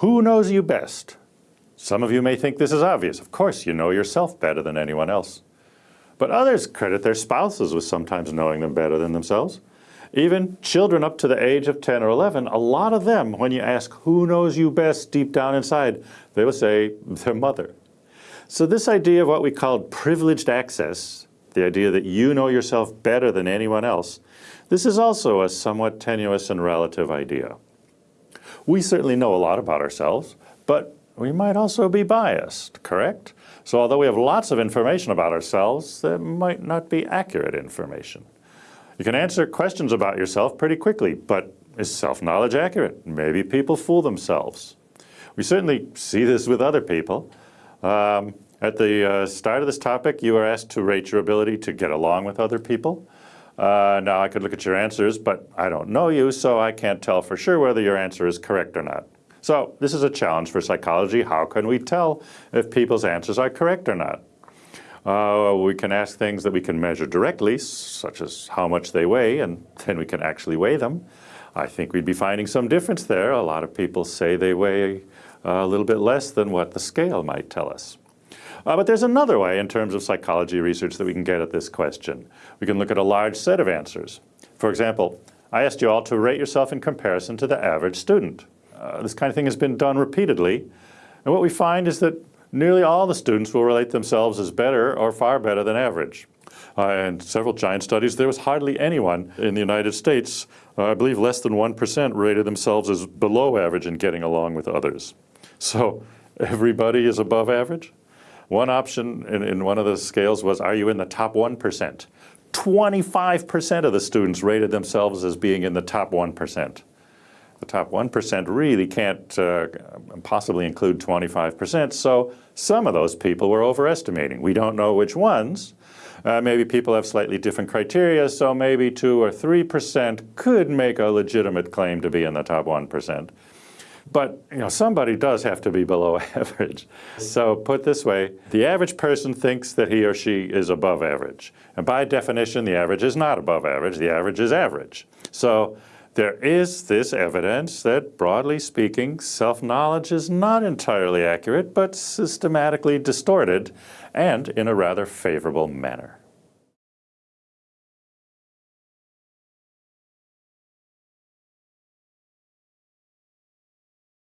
Who knows you best? Some of you may think this is obvious. Of course, you know yourself better than anyone else. But others credit their spouses with sometimes knowing them better than themselves. Even children up to the age of 10 or 11, a lot of them, when you ask who knows you best deep down inside, they will say their mother. So this idea of what we call privileged access, the idea that you know yourself better than anyone else, this is also a somewhat tenuous and relative idea. We certainly know a lot about ourselves, but we might also be biased, correct? So although we have lots of information about ourselves, that might not be accurate information. You can answer questions about yourself pretty quickly, but is self-knowledge accurate? Maybe people fool themselves. We certainly see this with other people. Um, at the uh, start of this topic, you were asked to rate your ability to get along with other people. Uh, now I could look at your answers, but I don't know you, so I can't tell for sure whether your answer is correct or not. So this is a challenge for psychology. How can we tell if people's answers are correct or not? Uh, we can ask things that we can measure directly, such as how much they weigh, and then we can actually weigh them. I think we'd be finding some difference there. A lot of people say they weigh a little bit less than what the scale might tell us. Uh, but there's another way in terms of psychology research that we can get at this question. We can look at a large set of answers. For example, I asked you all to rate yourself in comparison to the average student. Uh, this kind of thing has been done repeatedly. And what we find is that nearly all the students will relate themselves as better or far better than average. Uh, in several giant studies, there was hardly anyone in the United States, uh, I believe less than 1% rated themselves as below average in getting along with others. So everybody is above average? One option in, in one of the scales was, are you in the top 1%? 25% of the students rated themselves as being in the top 1% the top 1% really can't uh, possibly include 25%, so some of those people were overestimating. We don't know which ones. Uh, maybe people have slightly different criteria, so maybe 2 or 3% could make a legitimate claim to be in the top 1%. But you know, somebody does have to be below average. So put this way, the average person thinks that he or she is above average. And by definition, the average is not above average, the average is average. So there is this evidence that, broadly speaking, self-knowledge is not entirely accurate, but systematically distorted and in a rather favorable manner.